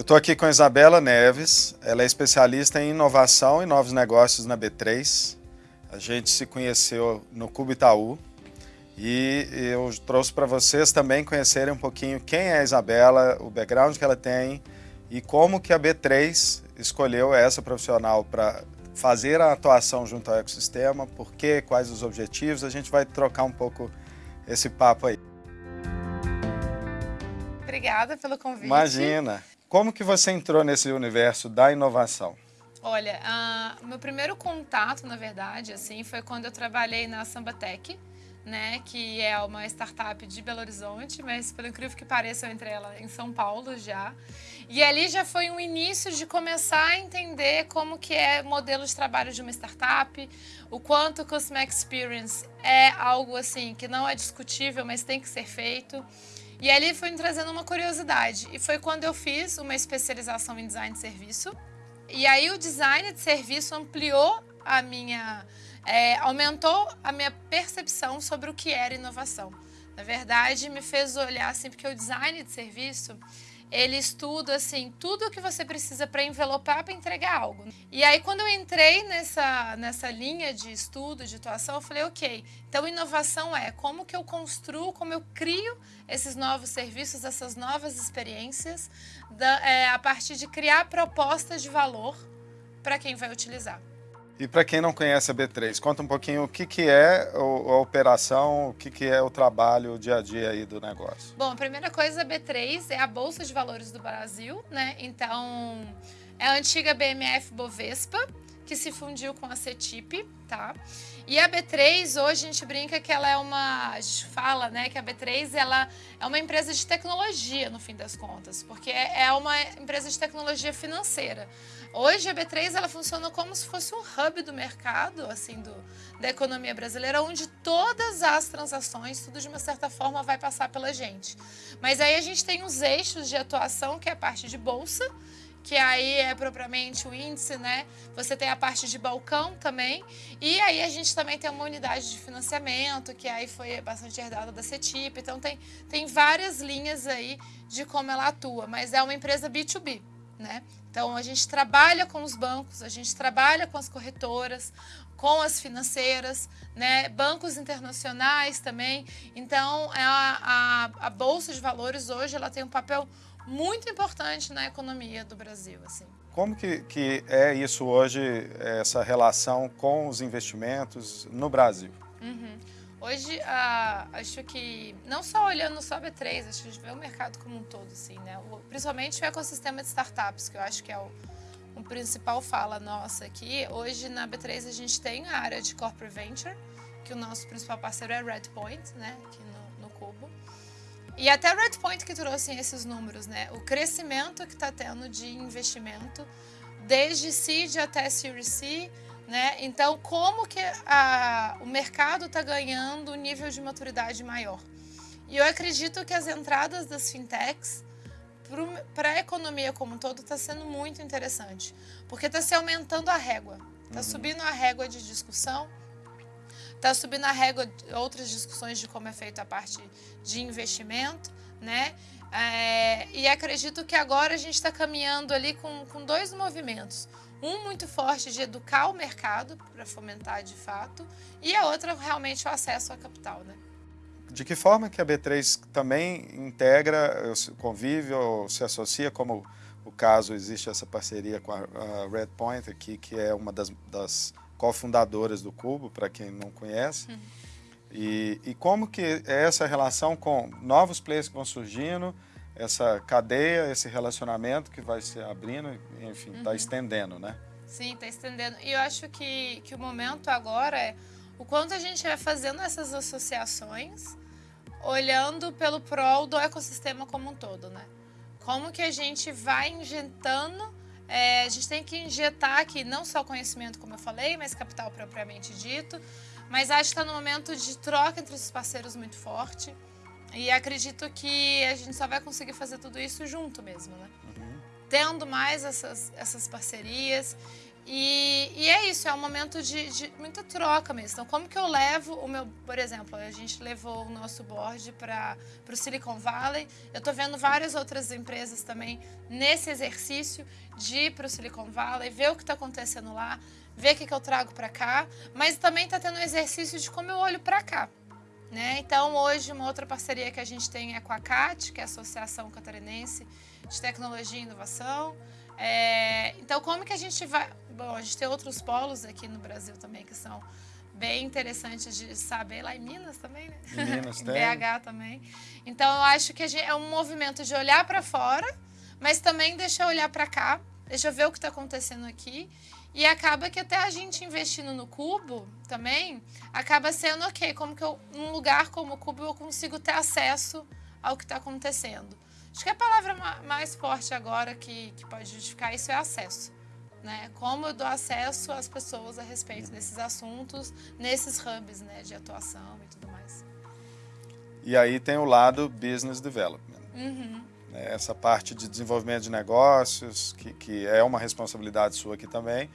Eu estou aqui com a Isabela Neves, ela é especialista em inovação e novos negócios na B3. A gente se conheceu no Cubo Itaú e eu trouxe para vocês também conhecerem um pouquinho quem é a Isabela, o background que ela tem e como que a B3 escolheu essa profissional para fazer a atuação junto ao ecossistema, por quê, quais os objetivos, a gente vai trocar um pouco esse papo aí. Obrigada pelo convite. Imagina. Como que você entrou nesse universo da inovação? Olha, uh, meu primeiro contato, na verdade, assim, foi quando eu trabalhei na Sambatec, né, que é uma startup de Belo Horizonte, mas pelo incrível que pareça, eu entrei ela em São Paulo já. E ali já foi um início de começar a entender como que é modelo de trabalho de uma startup, o quanto o Customer Experience é algo assim que não é discutível, mas tem que ser feito. E ali foi me trazendo uma curiosidade. E foi quando eu fiz uma especialização em design de serviço. E aí o design de serviço ampliou a minha... É, aumentou a minha percepção sobre o que era inovação. Na verdade, me fez olhar assim, porque o design de serviço ele estuda assim tudo o que você precisa para envelopar para entregar algo. E aí quando eu entrei nessa nessa linha de estudo, de atuação, eu falei, ok, então inovação é como que eu construo, como eu crio esses novos serviços, essas novas experiências, da, é, a partir de criar propostas de valor para quem vai utilizar. E para quem não conhece a B3, conta um pouquinho o que, que é a operação, o que, que é o trabalho, o dia a dia aí do negócio. Bom, a primeira coisa, a B3 é a Bolsa de Valores do Brasil, né? Então, é a antiga BMF Bovespa, que se fundiu com a CETIP, tá? E a B3, hoje a gente brinca que ela é uma, a gente fala, né, que a B3 ela é uma empresa de tecnologia, no fim das contas, porque é uma empresa de tecnologia financeira. Hoje a B3 ela funciona como se fosse um hub do mercado, assim, do, da economia brasileira, onde todas as transações, tudo de uma certa forma vai passar pela gente. Mas aí a gente tem os eixos de atuação, que é a parte de bolsa, que aí é propriamente o índice, né? Você tem a parte de balcão também, e aí a gente também tem uma unidade de financiamento, que aí foi bastante herdada da CETIP, então tem, tem várias linhas aí de como ela atua, mas é uma empresa B2B. Né? Então, a gente trabalha com os bancos, a gente trabalha com as corretoras, com as financeiras, né? bancos internacionais também. Então, é a, a, a, Bolsa de Valores hoje ela tem um papel muito importante na economia do Brasil. Assim. Como que, que é isso hoje, essa relação com os investimentos no Brasil? Uhum. Hoje, ah, acho que, não só olhando só a B3, acho que a gente vê o mercado como um todo, assim, né? O, principalmente o ecossistema de startups, que eu acho que é o, o principal fala nossa aqui. Hoje, na B3, a gente tem a área de Corporate Venture, que o nosso principal parceiro é Redpoint, né? Aqui no. E até Redpoint que trouxe esses números, né? O crescimento que está tendo de investimento, desde seed até Series C, né? Então, como que a, o mercado está ganhando um nível de maturidade maior? E eu acredito que as entradas das fintechs para a economia como um todo está sendo muito interessante, porque está se aumentando a régua, está uhum. subindo a régua de discussão, está subindo a régua outras discussões de como é feita a parte de investimento, né? É, e acredito que agora a gente está caminhando ali com, com dois movimentos. Um muito forte de educar o mercado para fomentar de fato e a outra realmente o acesso à capital. Né? De que forma que a B3 também integra, convive ou se associa, como o caso existe essa parceria com a, Redpoint aqui, que é uma das, das cofundadoras do Cubo, para quem não conhece. Uhum. E, e como que é essa relação com novos players que vão surgindo, essa cadeia, esse relacionamento que vai se abrindo, enfim, está uhum. estendendo, né? Sim, está estendendo. E eu acho que, que o momento agora é o quanto a gente vai fazendo essas associações, olhando pelo prol do ecossistema como um todo, né? Como que a gente vai injetando, é, a gente tem que injetar aqui não só conhecimento, como eu falei, mas capital propriamente dito, mas acho que está no momento de troca entre os parceiros muito forte, e acredito que a gente só vai conseguir fazer tudo isso junto mesmo, né? Tendo mais essas, essas parcerias E, e, é isso, é um momento de, de, muita troca mesmo. Então, como que eu levo o meu, por exemplo, a gente levou o nosso board para o Silicon Valley. Eu estou vendo várias outras empresas também nesse exercício de ir para o Silicon Valley, ver o que está acontecendo lá, ver o que, que eu trago para cá, mas também está tendo um exercício de como eu olho para cá. Né? Então, hoje, uma outra parceria que a gente tem é com a CAT, que é a Associação Catarinense de Tecnologia e Inovação. É, então, como que a gente vai... Bom, a gente tem outros polos aqui no Brasil também que são bem interessantes de saber, lá em Minas também, né? Em Minas tem. BH também. Então, eu acho que gente, é um movimento de olhar para fora, mas também deixa eu olhar para cá, deixa eu ver o que está acontecendo aqui. E acaba que até a gente investindo no Cubo também, acaba sendo, ok, como que eu, num lugar como o Cubo eu consigo ter acesso ao que está acontecendo. Acho que a palavra mais forte agora que, que pode justificar isso é acesso. Né? Como eu dou acesso às pessoas a respeito desses assuntos, nesses hubs né, de atuação e tudo mais. E aí tem o lado business development. Uhum. Né? Essa parte de desenvolvimento de negócios, que, que é uma responsabilidade sua aqui também.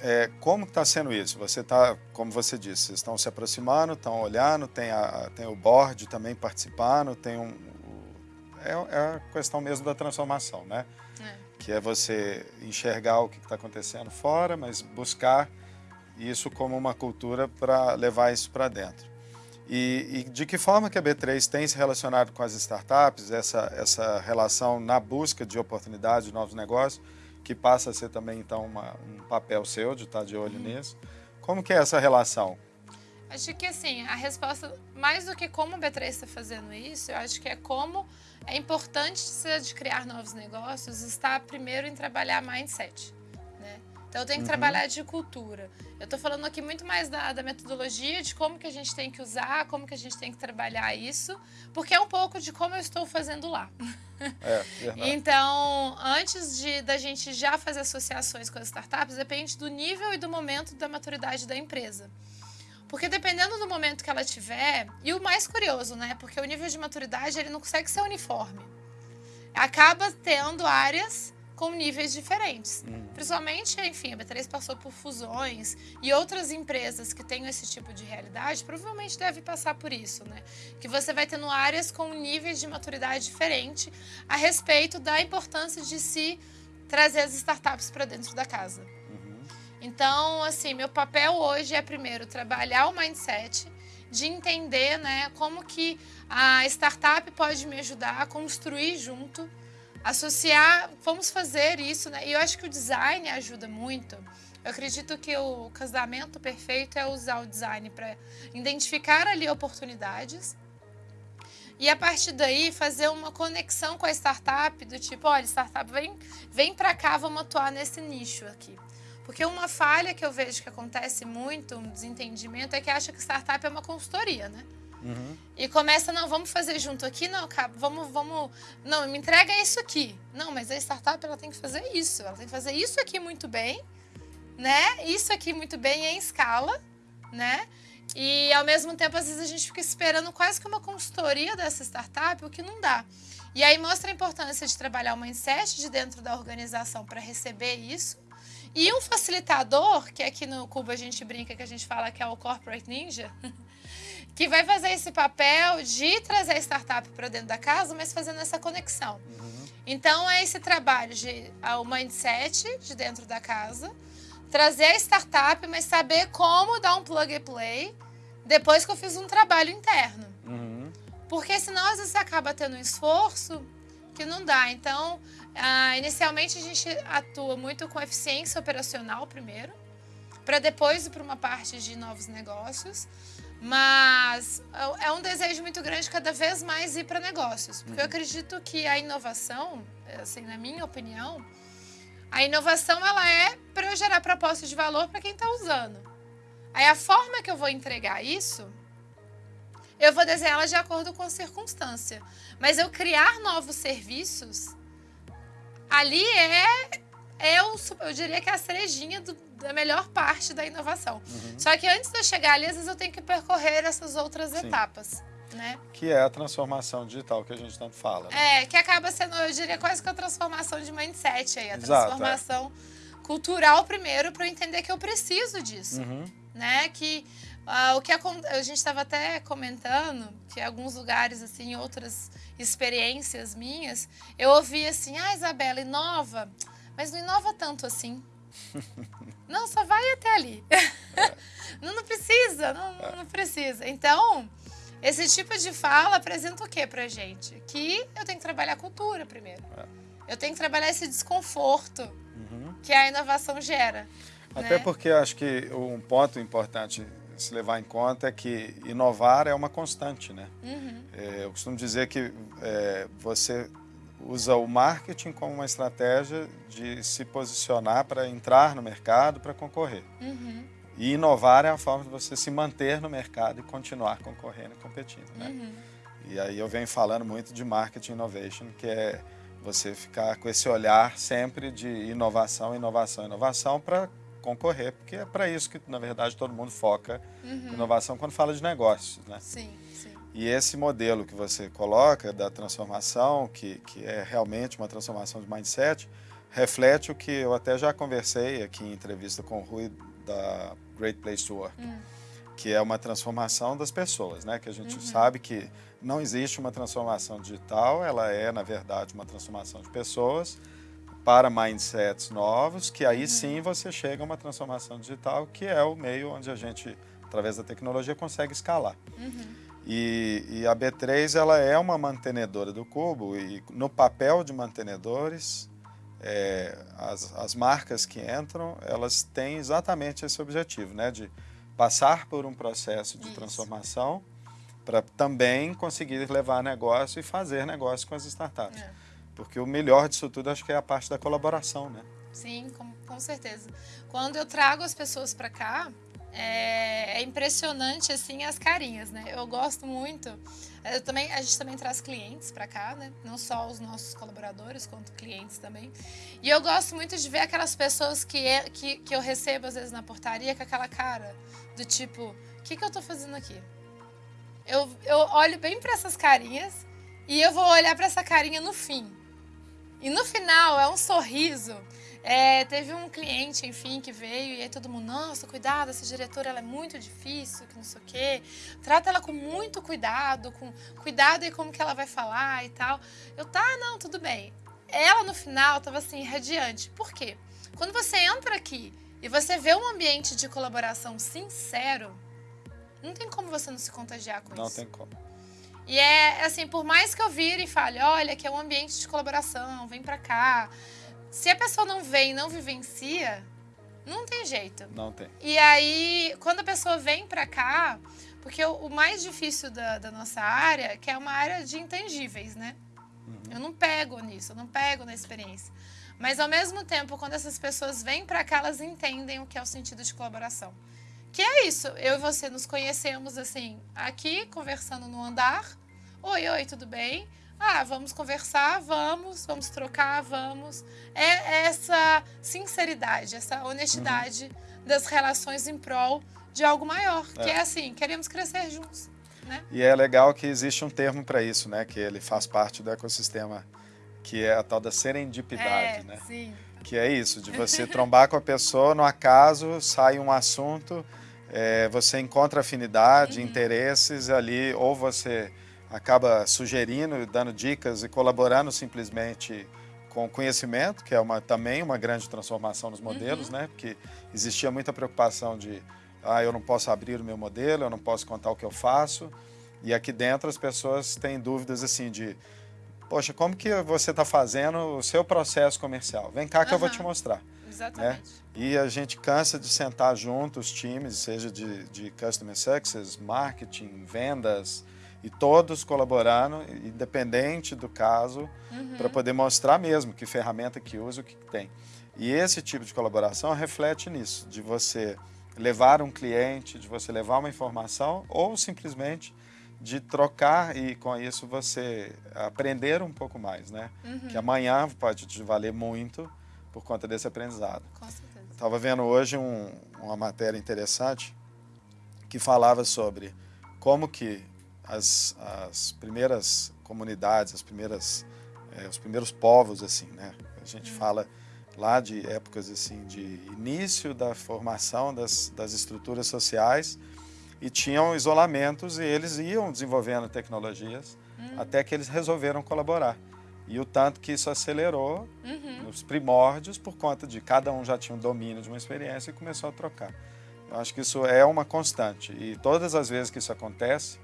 É, como está sendo isso? Você está, como você disse, vocês estão se aproximando, estão olhando, tem, a, tem o board também participando, tem um, é, é a questão mesmo da transformação, né? É. Que é você enxergar o que está acontecendo fora, mas buscar isso como uma cultura para levar isso para dentro. E, e, de que forma que a B3 tem se relacionado com as startups, essa, essa relação na busca de oportunidades, de novos negócios, que passa a ser também, então, uma, um papel seu de estar de olho uhum. nisso. Como que é essa relação? Acho que, assim, a resposta, mais do que como a B3 está fazendo isso, eu acho que é como é importante de criar novos negócios está primeiro em trabalhar mindset. Né? Então eu tenho que uhum. trabalhar de cultura. Eu estou falando aqui muito mais da, da, metodologia, de como que a gente tem que usar, como que a gente tem que trabalhar isso, porque é um pouco de como eu estou fazendo lá. É, então, antes de da gente já fazer associações com as startups, depende do nível e do momento da maturidade da empresa. Porque dependendo do momento que ela tiver, e o mais curioso, né? Porque o nível de maturidade ele não consegue ser uniforme. Acaba tendo áreas com níveis diferentes. Hum. Principalmente, enfim, a B3 passou por fusões e outras empresas que têm esse tipo de realidade provavelmente devem passar por isso, né? Que você vai tendo áreas com níveis de maturidade diferente a respeito da importância de se trazer as startups para dentro da casa. Então, assim, meu papel hoje é primeiro trabalhar o mindset de entender, né, como que a startup pode me ajudar a construir junto, associar, vamos fazer isso, né? E eu acho que o design ajuda muito. Eu acredito que o casamento perfeito é usar o design para identificar ali oportunidades e a partir daí fazer uma conexão com a startup do tipo, olha, startup vem, vem para cá, vamos atuar nesse nicho aqui. Porque uma falha que eu vejo que acontece muito, um desentendimento, é que acha que startup é uma consultoria, né? Uhum. E começa, não, vamos fazer junto aqui, não, vamos, vamos, não, me entrega isso aqui. Não, mas a startup ela tem que fazer isso, ela tem que fazer isso aqui muito bem, né? Isso aqui muito bem em escala, né? E ao mesmo tempo, às vezes a gente fica esperando quase que uma consultoria dessa startup, o que não dá. E aí mostra a importância de trabalhar o mindset de dentro da organização para receber isso e um facilitador, que aqui no Cuba a gente brinca que a gente fala que é o Corporate Ninja, que vai fazer esse papel de trazer a startup para dentro da casa, mas fazendo essa conexão. Uhum. Então é esse trabalho de o mindset de dentro da casa, trazer a startup, mas saber como dar um plug and play depois que eu fiz um trabalho interno. Uhum. Porque senão às vezes você acaba tendo um esforço que não dá. Então, ah, inicialmente a gente atua muito com eficiência operacional primeiro, para depois ir para uma parte de novos negócios. Mas é um desejo muito grande cada vez mais ir para negócios. Porque eu uhum. acredito que a inovação, assim, na minha opinião, a inovação ela é para eu gerar proposta de valor para quem está usando. Aí a forma que eu vou entregar isso eu vou desenhá-la de acordo com a circunstância. Mas eu criar novos serviços, ali é, é o, eu diria que é a cerejinha do, da melhor parte da inovação. Uhum. Só que antes de eu chegar ali, às vezes eu tenho que percorrer essas outras Sim. etapas. Né? Que é a transformação digital que a gente tanto fala. Né? É, que acaba sendo, eu diria, quase que a transformação de mindset aí, a Exato, é. transformação. É. cultural primeiro para eu entender que eu preciso disso, Uhum. né? Que ah, o que acon- a gente estava até comentando que em alguns lugares assim, outras experiências minhas, eu ouvi assim: "Ah, Isabela, inova, mas não inova tanto assim". não, só vai até ali. não, não precisa, não, não- não precisa. Então, esse tipo de fala apresenta o que pra gente? Que eu tenho que trabalhar a cultura primeiro. Eu tenho que trabalhar esse desconforto Uhum. que a inovação gera. Até né? porque eu acho que um ponto importante se levar em conta é que inovar é uma constante, né? Uhum, É, eu costumo dizer que é, você usa o marketing como uma estratégia de se posicionar para entrar no mercado, para concorrer. uhum, E inovar é a forma de você se manter no mercado e continuar concorrendo e competindo, né? uhum. E aí eu venho falando muito de marketing innovation, que é você ficar com esse olhar sempre de inovação, inovação, inovação para concorrer, porque é para isso que, na verdade, todo mundo foca em inovação quando fala de negócios, né? Sim, sim. E esse modelo que você coloca da transformação, que, que é realmente uma transformação de mindset, reflete o que eu até já conversei aqui em entrevista com o Rui da Great Place to Work, Hum. que é uma transformação das pessoas, né? Que a gente Uhum. sabe que não existe uma transformação digital, ela é, na verdade, uma transformação de pessoas para mindsets novos, que Uhum. aí sim você chega a uma transformação digital, que é o meio onde a gente, através da tecnologia, consegue escalar. Uhum. E, e a B3 ela é uma mantenedora do cubo e no papel de mantenedores é, as, as marcas que entram elas têm exatamente esse objetivo, né, de passar por um processo de Isso. transformação para também conseguir levar negócio e fazer negócio com as startups. É. Porque o melhor disso tudo acho que é a parte da colaboração, né? Sim, com, com certeza. Quando eu trago as pessoas para cá, é, é impressionante assim as carinhas, né? Eu gosto muito. Eu também, a gente também traz clientes para cá, né? Não só os nossos colaboradores, quanto clientes também. E eu gosto muito de ver aquelas pessoas que, é- que, que eu recebo às vezes na portaria com aquela cara do tipo, o que, que eu tô fazendo aqui? Eu, eu olho bem para essas carinhas e eu vou olhar para essa carinha no fim. E no final é um sorriso. É, teve um cliente, enfim, que veio e aí todo mundo, nossa, cuidado, essa diretora ela é muito difícil, que não sei o quê. Trata ela com muito cuidado, com cuidado e como que ela vai falar e tal. Eu, tá, não, tudo bem. Ela no final tava assim, radiante. Por quê? Quando você entra aqui e você vê um ambiente de colaboração sincero, não tem como você não se contagiar com Não isso. tem como. E é assim, por mais que eu vire e fale, olha, que é um ambiente de colaboração, vem pra cá. Se a pessoa não vem e não vivencia, não tem jeito. Não tem. E aí, quando a pessoa vem pra cá, porque o, o mais difícil da, da nossa área, que é uma área de intangíveis, né? Eu não pego nisso, eu não pego na experiência. Mas ao mesmo tempo, quando essas pessoas vêm pra cá, elas entendem o que é o sentido de colaboração. Que é isso, eu e você nos conhecemos assim, aqui, conversando no andar. Oi, oi, tudo bem? Ah, vamos conversar, vamos, vamos trocar, vamos. É essa sinceridade, essa honestidade das relações em prol de algo maior. Que é assim, queremos crescer juntos, né? E é legal que existe um termo para isso, né? Que ele faz parte do ecossistema, que é a tal da serendipidade, é, né? sim. Que é isso, de você trombar com a pessoa, no acaso, sai um assunto, é, você encontra afinidade, Uhum. interesses ali, ou você acaba sugerindo, dando dicas e colaborando simplesmente com conhecimento, que é uma, também uma grande transformação nos modelos, Uhum. né? Porque existia muita preocupação de, ah, eu não posso abrir o meu modelo, eu não posso contar o que eu faço. E aqui dentro as pessoas têm dúvidas assim de, poxa, como que você está fazendo o seu processo comercial? Vem cá que eu vou te mostrar. Exatamente. E a gente cansa de sentar junto os times, seja de, de Customer Success, Marketing, Vendas, e todos colaborando, independente do caso, Uhum. para poder mostrar mesmo que ferramenta que usa, o que tem. E esse tipo de colaboração reflete nisso, de você levar um cliente, de você levar uma informação ou simplesmente de trocar e com isso você aprender um pouco mais, né? Uhum. Que amanhã pode te valer muito por conta desse aprendizado. Com certeza. Estava vendo hoje um- uma matéria interessante que falava sobre como que as, as primeiras comunidades, as primeiras, eh, os primeiros povos, assim, né? A gente fala lá de épocas assim de início da formação das, das estruturas sociais e tinham isolamentos e eles iam desenvolvendo tecnologias uhum. até que eles resolveram colaborar. E o tanto que isso acelerou uhum. nos primórdios por conta de cada um já tinha um domínio de uma experiência e começou a trocar. Eu acho que isso é uma constante e todas as vezes que isso acontece,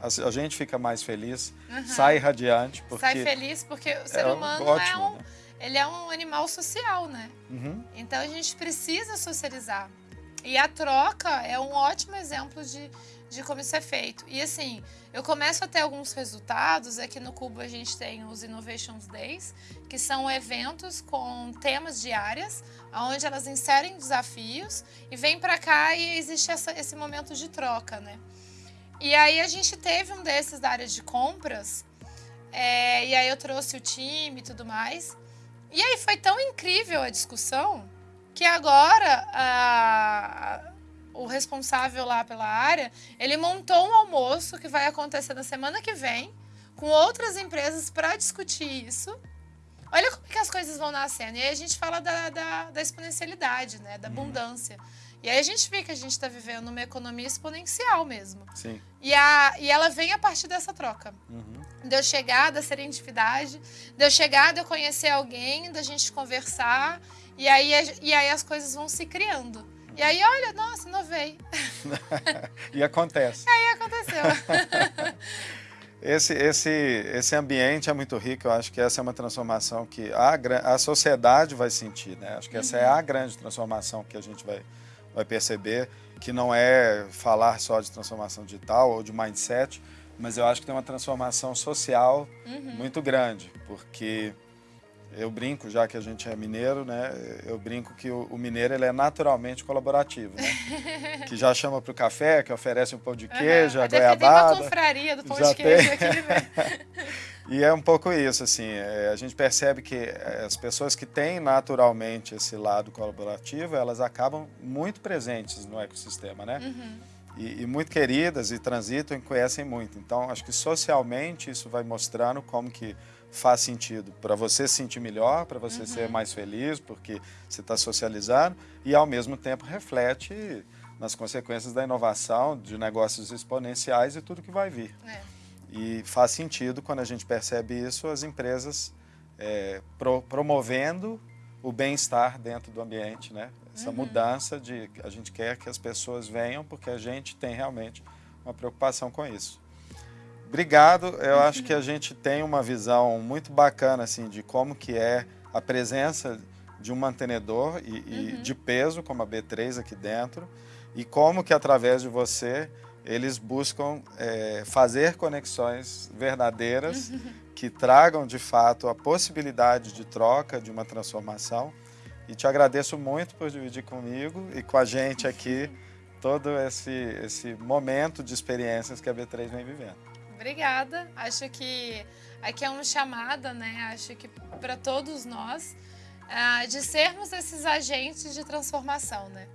a, gente fica mais feliz, uhum. sai radiante. Porque sai feliz porque o ser é humano é ótimo, é um, né? ele é um animal social, né? Uhum. Então a gente precisa socializar. E a troca é um ótimo exemplo de, de como isso é feito. E assim, eu começo a ter alguns resultados. Aqui no Cubo a gente tem os Innovations Days, que são eventos com temas diárias, onde elas inserem desafios e vêm para cá e existe essa, esse momento de troca, né? E aí a gente teve um desses da área de compras, é, e aí eu trouxe o time e tudo mais. E aí foi tão incrível a discussão que agora a, o responsável lá pela área, ele montou um almoço que vai acontecer na semana que vem com outras empresas para discutir isso. Olha como que as coisas vão nascendo. E aí a gente fala da, da, da exponencialidade, né? da uhum. abundância. E aí a gente vê que a gente está vivendo uma economia exponencial mesmo. Sim. E, a, e ela vem a partir dessa troca. Uhum. De eu chegar, da serendipidade, de eu chegar, de eu conhecer alguém, da gente conversar. E aí, e aí as coisas vão se criando. E aí, olha, nossa, inovei. e acontece. Aí aconteceu. esse, esse, esse ambiente é muito rico, eu acho que essa é uma transformação que a, a sociedade vai sentir, né? Acho que essa é uhum. é a grande transformação que a gente vai, vai perceber que não é falar só de transformação digital ou de mindset, mas eu acho que tem uma transformação social uhum. muito grande, porque eu brinco, já que a gente é mineiro, né? Eu brinco que o, o mineiro ele é naturalmente colaborativo, né? que já chama para o café, que oferece um pão de queijo, uhum. a goiabada. Tem uma confraria do pão de queijo aqui, né? E é um pouco isso, assim, é, a gente percebe que é, as pessoas que têm naturalmente esse lado colaborativo, elas acabam muito presentes no ecossistema, né? Uhum. E, e, muito queridas e transitam e conhecem muito. Então, acho que socialmente isso vai mostrando como que faz sentido para você se sentir melhor, para você uhum. ser mais feliz, porque você está socializando e, ao mesmo tempo, reflete nas consequências da inovação, de negócios exponenciais e tudo que vai vir. É. E faz sentido, quando a gente percebe isso, as empresas é, pro, promovendo o bem-estar dentro do ambiente, né? Essa uhum. mudança de a gente quer que as pessoas venham porque a gente tem realmente uma preocupação com isso. Obrigado. Eu uhum. acho que a gente tem uma visão muito bacana assim de como que é a presença de um mantenedor e, e uhum. de peso como a B3 aqui dentro e como que através de você eles buscam é, fazer conexões verdadeiras que tragam de fato a possibilidade de troca, de uma transformação. E te agradeço muito por dividir comigo e com a gente aqui todo esse, esse momento de experiências que a B3 vem vivendo. Obrigada. Acho que aqui é uma chamada, né? Acho que para todos nós, uh, de sermos esses agentes de transformação, né?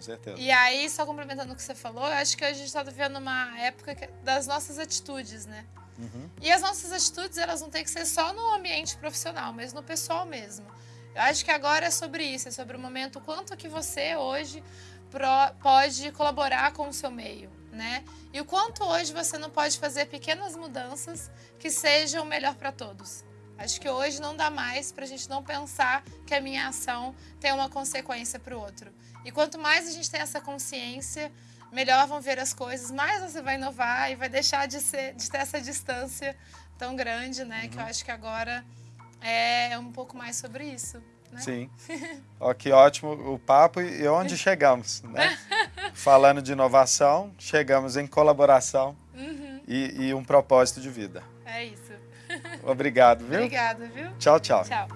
certeza. E aí, só complementando o que você falou, eu acho que a gente está vivendo uma época das nossas atitudes, né? Uhum. E as nossas atitudes, elas não têm que ser só no ambiente profissional, mas no pessoal mesmo. Eu acho que agora é sobre isso, é sobre o momento, quanto que você hoje pode colaborar com o seu meio, né? E o quanto hoje você não pode fazer pequenas mudanças que sejam melhor para todos. Acho que hoje não dá mais para a gente não pensar que a minha ação tem uma consequência para o outro. E quanto mais a gente tem essa consciência, melhor vão ver as coisas, mais você vai inovar e vai deixar de, ser, de ter essa distância tão grande, né? Uhum. Que eu uhum. acho que agora é um pouco mais sobre isso. Né? Sim. Ó, que ótimo o papo e onde chegamos, né? Falando de inovação, chegamos em colaboração uhum. e, e um propósito de vida. É isso. Obrigado, viu? Obrigada, viu? Tchau, tchau. Tchau.